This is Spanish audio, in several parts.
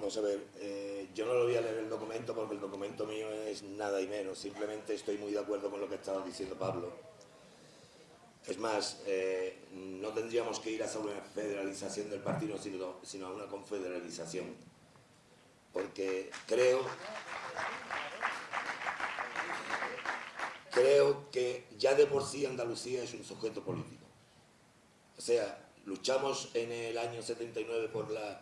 Vamos a ver, eh, yo no lo voy a leer el documento porque el documento mío es nada y menos, simplemente estoy muy de acuerdo con lo que estaba diciendo Pablo. Es más, eh, no tendríamos que ir a una federalización del partido, sino, sino a una confederalización. Porque creo, creo que ya de por sí Andalucía es un sujeto político. O sea, luchamos en el año 79 por la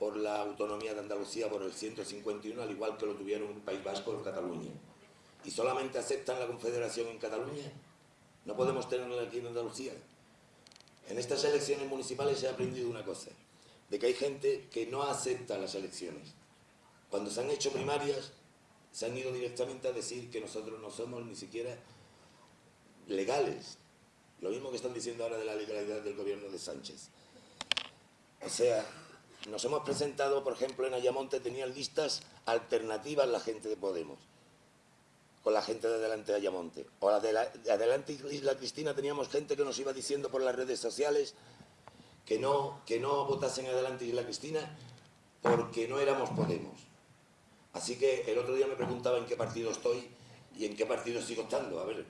por la autonomía de Andalucía por el 151, al igual que lo tuvieron el País Vasco en Cataluña. Y solamente aceptan la confederación en Cataluña. No podemos tenerla aquí en Andalucía. En estas elecciones municipales se ha aprendido una cosa, de que hay gente que no acepta las elecciones. Cuando se han hecho primarias, se han ido directamente a decir que nosotros no somos ni siquiera legales. Lo mismo que están diciendo ahora de la legalidad del gobierno de Sánchez. O sea, nos hemos presentado, por ejemplo, en Ayamonte tenían listas alternativas la gente de Podemos, con la gente de Adelante de Ayamonte. O la de, Adelante Isla Cristina teníamos gente que nos iba diciendo por las redes sociales que no, que no votasen Adelante Isla Cristina porque no éramos Podemos. Así que el otro día me preguntaba en qué partido estoy y en qué partido sigo estando. A ver,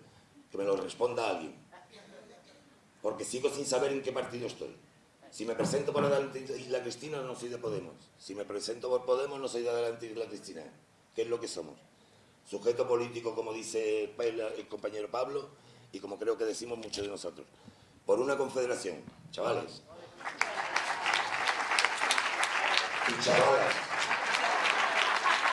que me lo responda alguien. Porque sigo sin saber en qué partido estoy. Si me presento por Adelante Isla Cristina, no soy de Podemos. Si me presento por Podemos, no soy de Adelante Isla Cristina. ¿Qué es lo que somos? Sujeto político, como dice el compañero Pablo, y como creo que decimos muchos de nosotros. Por una confederación, chavales. Y chavalas.